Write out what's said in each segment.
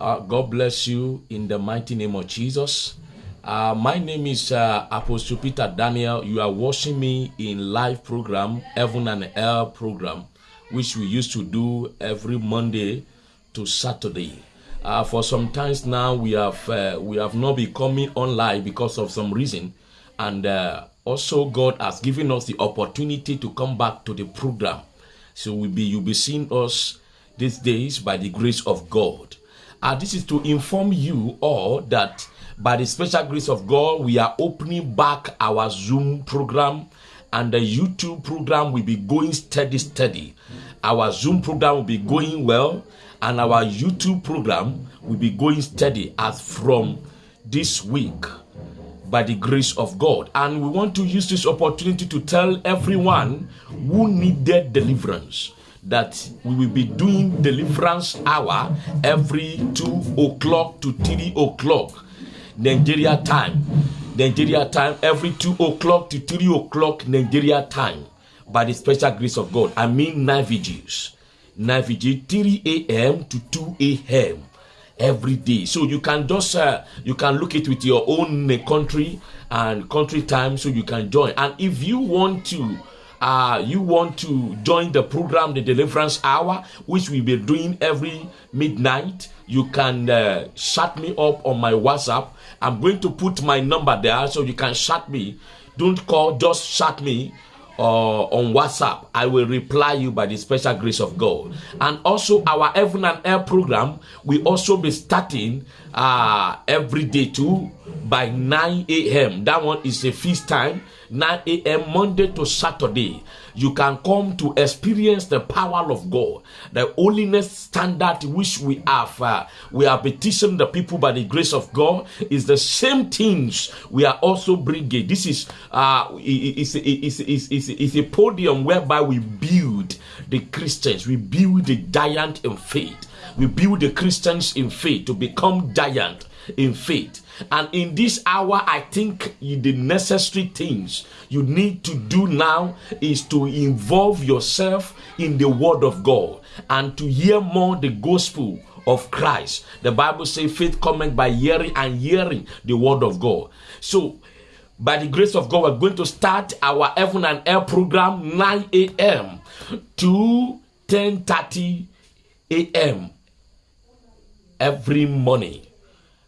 Uh, God bless you in the mighty name of Jesus. Uh, my name is uh, Apostle Peter Daniel. You are watching me in live program, Heaven and Hell program, which we used to do every Monday to Saturday. Uh, for some times now, we have uh, we have not been coming online because of some reason, and uh, also God has given us the opportunity to come back to the program. So we be you'll be seeing us these days by the grace of God. Uh, this is to inform you all that by the special grace of God, we are opening back our Zoom program and the YouTube program will be going steady, steady. Our Zoom program will be going well, and our YouTube program will be going steady as from this week by the grace of God. And we want to use this opportunity to tell everyone who needed deliverance that we will be doing deliverance hour every 2 o'clock to 3 o'clock Nigeria time. Nigeria time every 2 o'clock to 3 o'clock Nigeria time by the special grace of God. I mean night vigils. Night vigil 3 a.m. to 2 a.m. every day. So you can just uh, you can look it with your own uh, country and country time so you can join. And if you want to uh, you want to join the program, the Deliverance Hour, which we'll be doing every midnight, you can uh, shut me up on my WhatsApp. I'm going to put my number there so you can shut me. Don't call, just shut me uh, on WhatsApp. I will reply you by the special grace of God. And also our Heaven and Hell program will also be starting uh, every day too by 9 a.m. That one is a feast time 9 a.m. Monday to Saturday. You can come to experience the power of God, the holiness standard which we have. Uh, we are petitioning the people by the grace of God is the same things we are also bringing. This is uh, is is is is a podium whereby we build the Christians, we build the giant in faith, we build the Christians in faith to become giant in faith. And in this hour, I think the necessary things you need to do now is to involve yourself in the Word of God and to hear more the gospel of Christ. The Bible says faith cometh by hearing and hearing the Word of God. So, by the grace of God, we're going to start our Heaven and Hell program 9 a.m. to 10:30 a.m. every morning.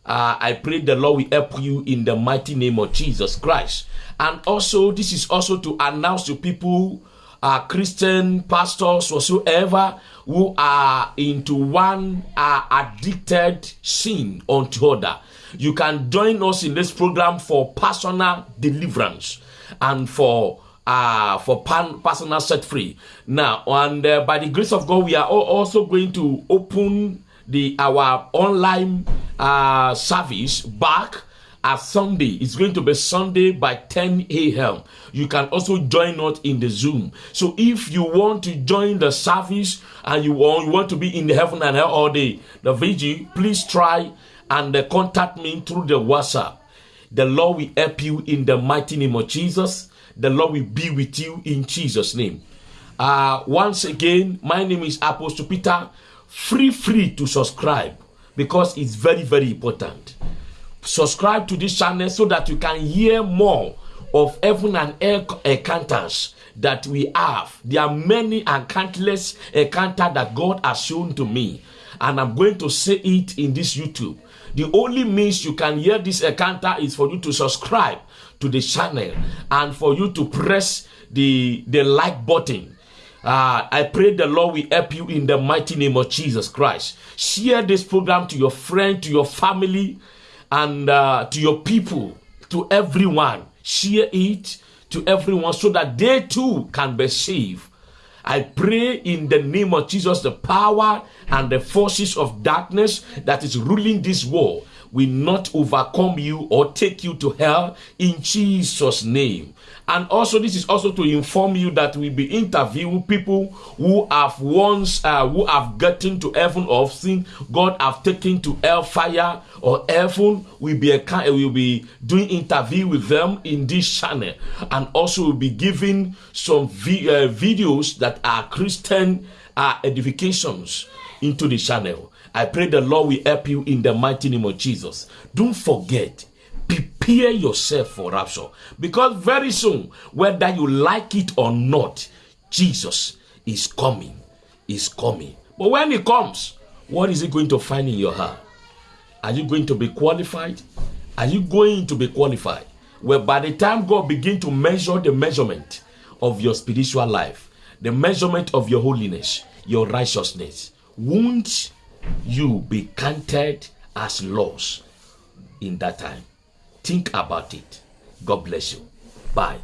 Uh, I pray the Lord will help you in the mighty name of Jesus Christ. And also, this is also to announce to people, uh, Christian pastors, whatsoever, who are into one addicted sin unto other. You can join us in this program for personal deliverance and for uh, for pan, personal set free. Now, and uh, by the grace of God, we are also going to open the our online uh, service back at Sunday. It's going to be Sunday by 10 a.m. You can also join us in the Zoom. So if you want to join the service and you want, you want to be in the heaven and hell all day, the VG, please try and uh, contact me through the WhatsApp. The Lord will help you in the mighty name of Jesus. The Lord will be with you in Jesus' name. Uh, once again, my name is Apostle Peter. Free, free to subscribe because it's very, very important. Subscribe to this channel so that you can hear more of heaven and earth encounters that we have. There are many and countless encounters that God has shown to me, and I'm going to say it in this YouTube. The only means you can hear this encounter is for you to subscribe to the channel and for you to press the the like button uh, I pray the Lord will help you in the mighty name of Jesus Christ. Share this program to your friend, to your family, and uh, to your people, to everyone. Share it to everyone so that they too can be saved. I pray in the name of Jesus, the power and the forces of darkness that is ruling this world will not overcome you or take you to hell in Jesus' name. And also, this is also to inform you that we'll be interviewing people who have once, uh, who have gotten to heaven of seen God have taken to hellfire or heaven. We'll be, a, we'll be doing interview with them in this channel. And also, we'll be giving some vi- uh, videos that are Christian uh, edifications into the channel. I pray the Lord will help you in the mighty name of Jesus. Don't forget, prepare yourself for rapture because very soon, whether you like it or not, Jesus is coming. Is coming. But when he comes, what is he going to find in your heart? Are you going to be qualified? Are you going to be qualified? Well, by the time God begin to measure the measurement of your spiritual life, the measurement of your holiness, your righteousness, won't you be counted as lost in that time? Think about it. God bless you. Bye.